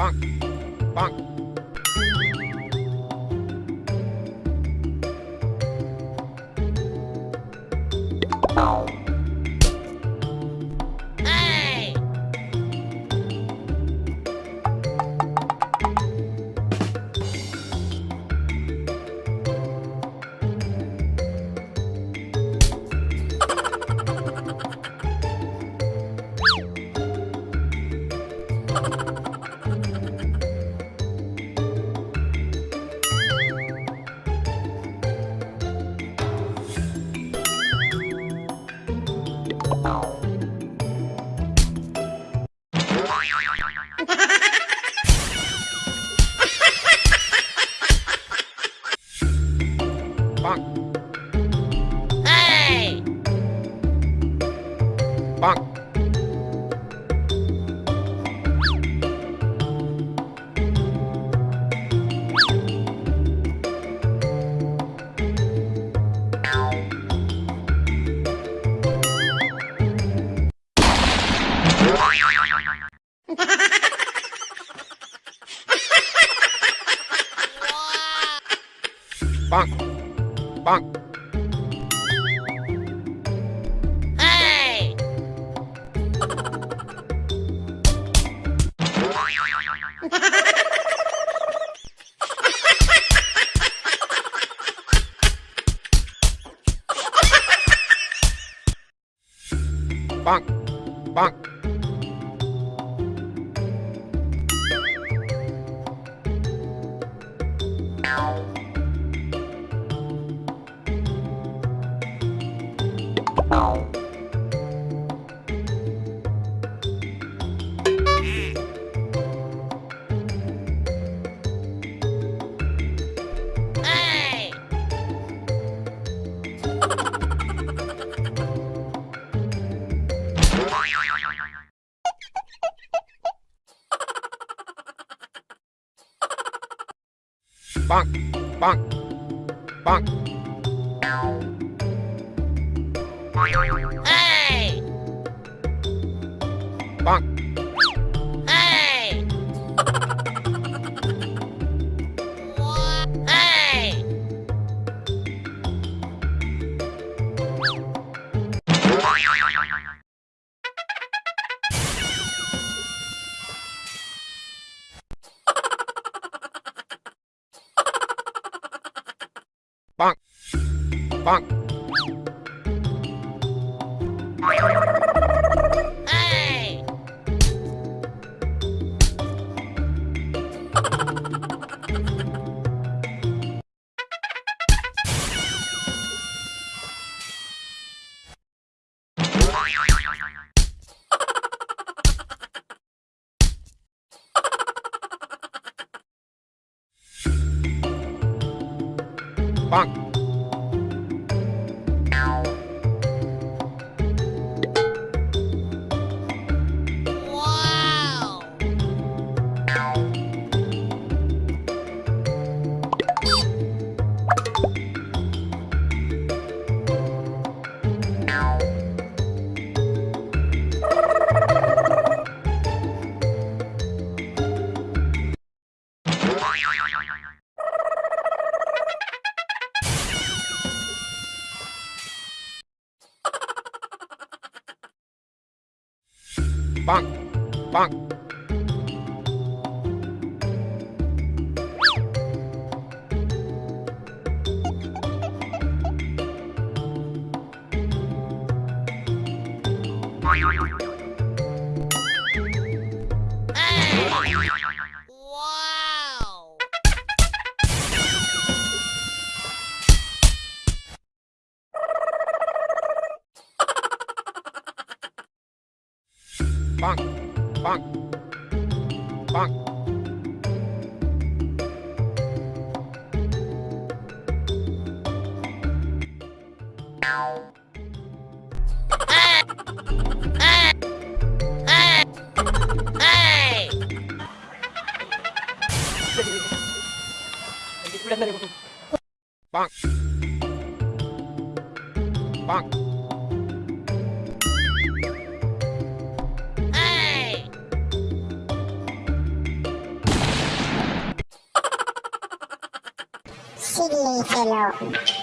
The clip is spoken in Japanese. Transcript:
Bonk. Bonk. you Bye. バン。バン。バン。バン。バンバンバン。えいバン。えいえいパンパンパン。パン。 빵. 빵. 빵. 빵. 没有。